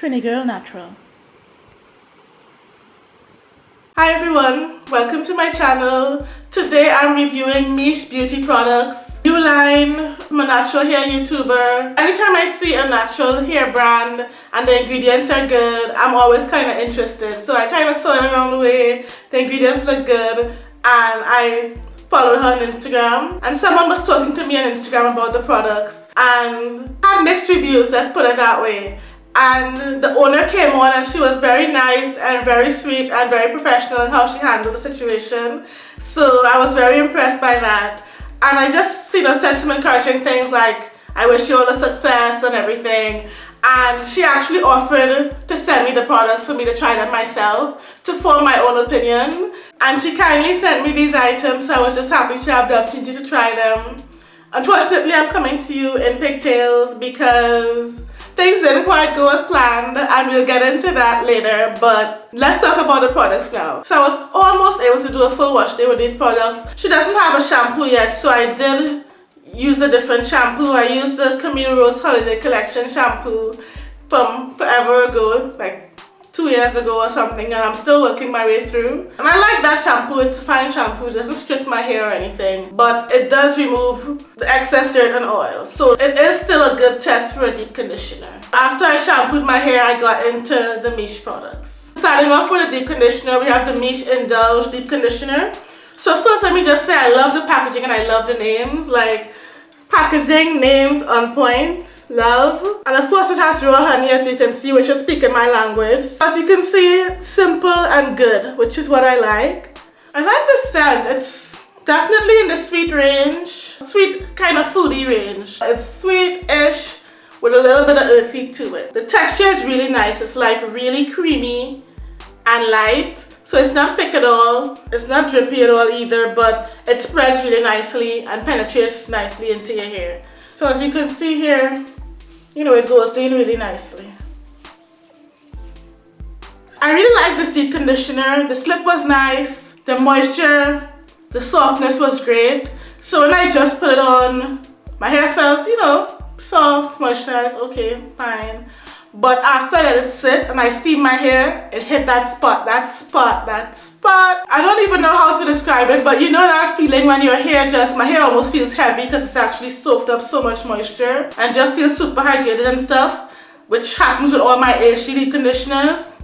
Trini Girl Natural. Hi everyone, welcome to my channel. Today I'm reviewing Miche Beauty products. New line, I'm a natural hair YouTuber. Anytime I see a natural hair brand and the ingredients are good, I'm always kind of interested. So I kind of saw it around the way, the ingredients look good and I followed her on Instagram and someone was talking to me on Instagram about the products and had mixed reviews, let's put it that way. And the owner came on and she was very nice and very sweet and very professional in how she handled the situation. So I was very impressed by that. And I just, you know, said some encouraging things like, I wish you all the success and everything and she actually offered to send me the products for me to try them myself to form my own opinion and she kindly sent me these items so I was just happy to have the opportunity to try them. Unfortunately I'm coming to you in pigtails because things didn't quite go as planned and we'll get into that later but let's talk about the products now. So I was almost able to do a full wash day with these products. She doesn't have a shampoo yet so I did use a different shampoo. I used the Camille Rose Holiday Collection shampoo from forever ago, like two years ago or something and I'm still working my way through. And I like that shampoo, it's a fine shampoo, it doesn't strip my hair or anything, but it does remove the excess dirt and oil. So it is still a good test for a deep conditioner. After I shampooed my hair, I got into the Miche products. Starting off with a deep conditioner, we have the Miche Indulge Deep Conditioner. So first let me just say I love the packaging and I love the names. Like packaging, names on point, love. And of course it has raw honey as you can see, which is speaking my language. As you can see, simple and good, which is what I like. I like the scent. It's definitely in the sweet range, sweet kind of foodie range. It's sweet-ish with a little bit of earthy to it. The texture is really nice. It's like really creamy and light so it's not thick at all, it's not drippy at all either, but it spreads really nicely and penetrates nicely into your hair. So as you can see here, you know, it goes in really nicely. I really like this deep conditioner. The slip was nice, the moisture, the softness was great. So when I just put it on, my hair felt, you know, soft, moisturized, okay, fine. But after I let it sit and I steam my hair, it hit that spot, that spot, that spot. I don't even know how to describe it, but you know that feeling when your hair just, my hair almost feels heavy because it's actually soaked up so much moisture and just feels super hydrated and stuff, which happens with all my HGD conditioners.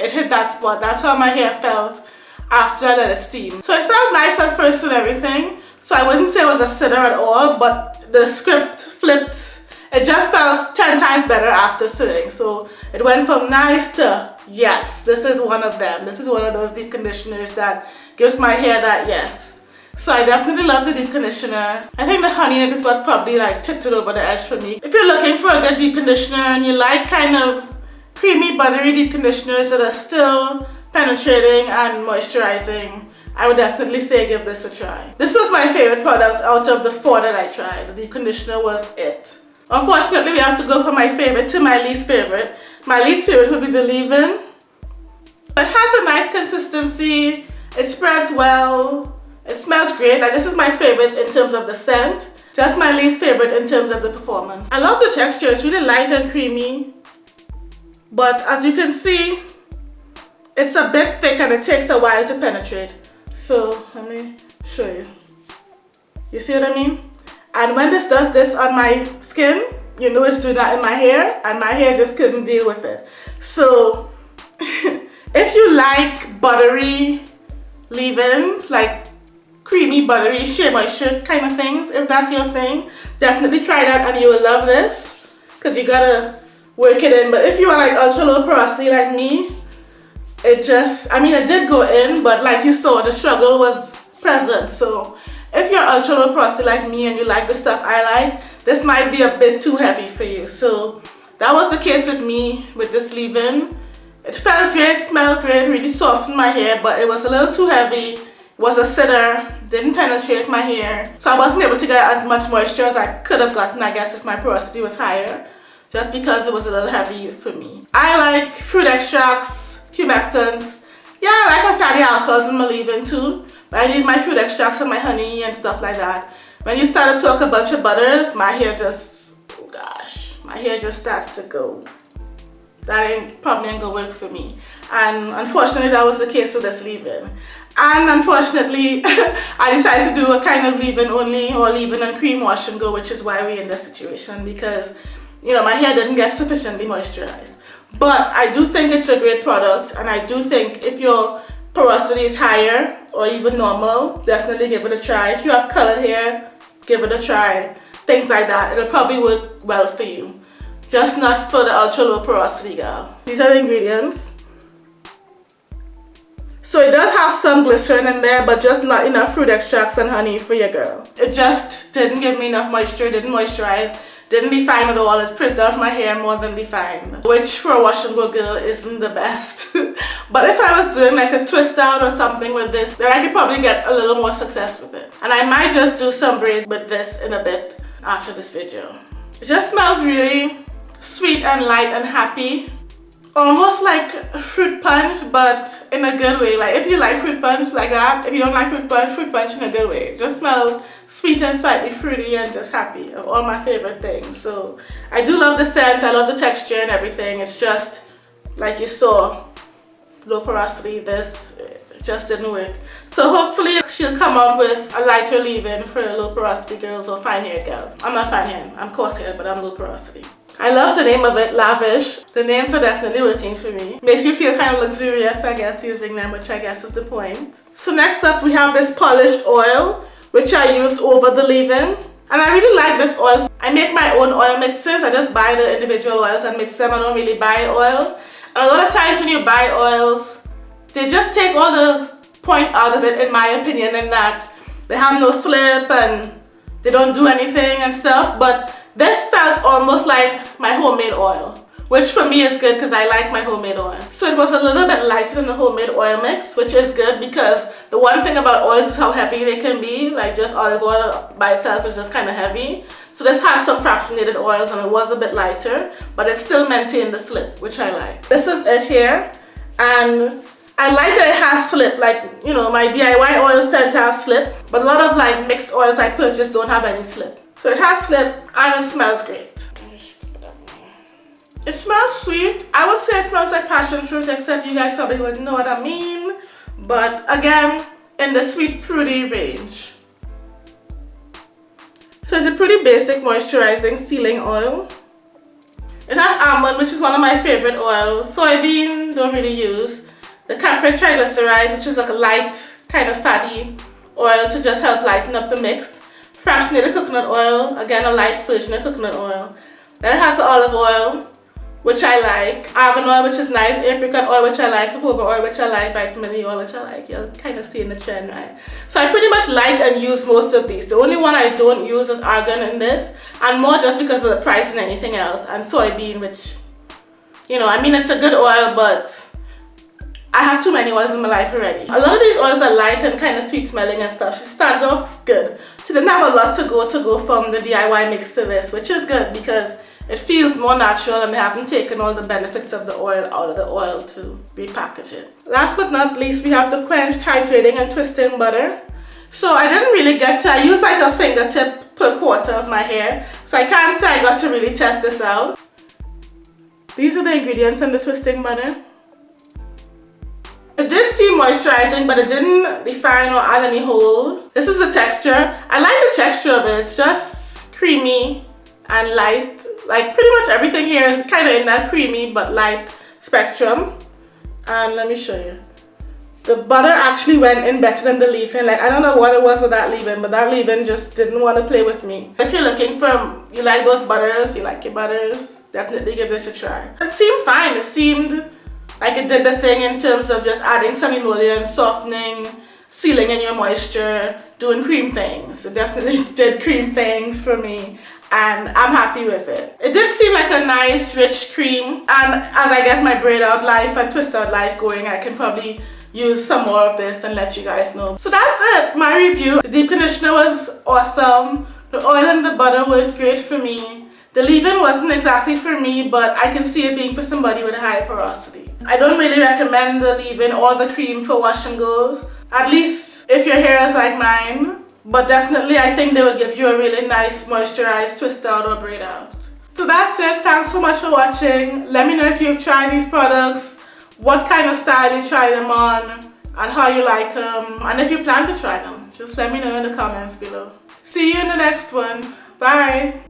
It hit that spot. That's how my hair felt after I let it steam. So it felt nice at first and everything. So I wouldn't say it was a sitter at all, but the script flipped it just felt 10 times better after sitting. So it went from nice to yes, this is one of them. This is one of those deep conditioners that gives my hair that yes. So I definitely love the deep conditioner. I think the honey in it is what probably like tipped it over the edge for me. If you're looking for a good deep conditioner and you like kind of creamy buttery deep conditioners that are still penetrating and moisturizing, I would definitely say give this a try. This was my favorite product out of the four that I tried. The deep conditioner was it. Unfortunately, we have to go from my favorite to my least favorite. My least favorite would be the leave-in. It has a nice consistency. It spreads well. It smells great. Like this is my favorite in terms of the scent. Just my least favorite in terms of the performance. I love the texture. It's really light and creamy. But as you can see, it's a bit thick and it takes a while to penetrate. So let me show you. You see what I mean? And when this does this on my skin, you know it's doing that in my hair and my hair just couldn't deal with it. So if you like buttery leave-ins, like creamy, buttery, shea moisture kind of things, if that's your thing, definitely try that and you will love this because you gotta work it in. But if you are like ultra low porosity like me, it just, I mean, it did go in, but like you saw, the struggle was present. So if you're ultra low porosity like me and you like the stuff I like, this might be a bit too heavy for you. So that was the case with me with this leave-in. It felt great, smelled great, really softened my hair, but it was a little too heavy. Was a sitter, didn't penetrate my hair. So I wasn't able to get as much moisture as I could have gotten, I guess, if my porosity was higher. Just because it was a little heavy for me. I like fruit extracts, humectants. Yeah, I like my fatty alcohols in my leave-in too. I need my fruit extracts and my honey and stuff like that. When you start to talk a bunch of butters, my hair just, oh gosh, my hair just starts to go. that ain't probably ain't gonna work for me. And unfortunately that was the case with this leave-in. And unfortunately, I decided to do a kind of leave-in only or leave-in and cream wash and go, which is why we're in this situation because, you know, my hair didn't get sufficiently moisturized. But I do think it's a great product and I do think if your porosity is higher or even normal, definitely give it a try. If you have colored hair, give it a try. Things like that. It'll probably work well for you. Just not for the ultra low porosity girl. These are the ingredients. So it does have some glycerin in there, but just not enough fruit extracts and honey for your girl. It just didn't give me enough moisture, didn't moisturize, didn't define at all. It frizzed out my hair more than defined, which for a wash and go girl isn't the best. but if I was doing like a twist out or something with this, then I could probably get a little more success with it. And I might just do some braids with this in a bit after this video. It just smells really sweet and light and happy almost like fruit punch but in a good way. Like if you like fruit punch like that if you don't like fruit punch fruit punch in a good way. It just smells sweet and slightly fruity and just happy of all my favorite things. So I do love the scent I love the texture and everything. It's just like you saw low porosity this just didn't work. So hopefully she'll come out with a lighter leave-in for low porosity girls or fine haired girls. I'm not fine haired I'm coarse haired but I'm low porosity I love the name of it, Lavish. The names are definitely working for me. Makes you feel kind of luxurious, I guess, using them, which I guess is the point. So next up, we have this polished oil, which I used over the leave-in. And I really like this oil. I make my own oil mixes. I just buy the individual oils and mix them. I don't really buy oils. And a lot of times when you buy oils, they just take all the point out of it, in my opinion, in that they have no slip and they don't do anything and stuff. But this felt almost like my homemade oil, which for me is good because I like my homemade oil. So it was a little bit lighter than the homemade oil mix, which is good because the one thing about oils is how heavy they can be. Like just olive oil by itself is just kind of heavy. So this has some fractionated oils and it was a bit lighter, but it still maintained the slip, which I like. This is it here. And I like that it has slip, like, you know, my DIY oils tend to have slip, but a lot of like mixed oils I purchase don't have any slip. So it has slip and it smells great. It smells sweet. I would say it smells like passion fruit except you guys probably wouldn't know what I mean. But again, in the sweet fruity range. So it's a pretty basic moisturizing sealing oil. It has almond, which is one of my favorite oils. Soybean, don't really use. The capryl triglyceride, which is like a light, kind of fatty oil to just help lighten up the mix fractionated coconut oil, again a light version of coconut oil. Then it has the olive oil, which I like, argan oil, which is nice, apricot oil, which I like, jojoba oil, which I like, vitamin E oil, which I like. You'll kind of see in the trend, right? So I pretty much like and use most of these. The only one I don't use is argan in this, and more just because of the price than anything else, and soybean, which, you know, I mean, it's a good oil, but I have too many oils in my life already. A lot of these oils are light and kind of sweet smelling and stuff. She started off good. She didn't have a lot to go to go from the DIY mix to this, which is good because it feels more natural and they haven't taken all the benefits of the oil out of the oil to repackage it. Last but not least, we have the quenched hydrating and twisting butter. So I didn't really get to, I use like a fingertip per quarter of my hair. So I can't say I got to really test this out. These are the ingredients in the twisting butter. It did seem moisturizing, but it didn't define or add any hold. This is the texture. I like the texture of it. It's just creamy and light. Like pretty much everything here is kind of in that creamy but light spectrum. And let me show you. The butter actually went in better than the leave-in. Like I don't know what it was with that leave-in, but that leave-in just didn't want to play with me. If you're looking for, you like those butters, you like your butters, definitely give this a try. It seemed fine. It seemed like it did the thing in terms of just adding some emollient, softening, sealing in your moisture, doing cream things. It definitely did cream things for me and I'm happy with it. It did seem like a nice rich cream and as I get my braid out life and twist out life going I can probably use some more of this and let you guys know. So that's it, my review. The deep conditioner was awesome. The oil and the butter worked great for me. The leave-in wasn't exactly for me, but I can see it being for somebody with a high porosity. I don't really recommend the leave-in or the cream for wash and goes, at least if your hair is like mine. But definitely I think they will give you a really nice moisturized twist out or braid out. So that's it. Thanks so much for watching. Let me know if you've tried these products, what kind of style you try them on, and how you like them. And if you plan to try them, just let me know in the comments below. See you in the next one. Bye.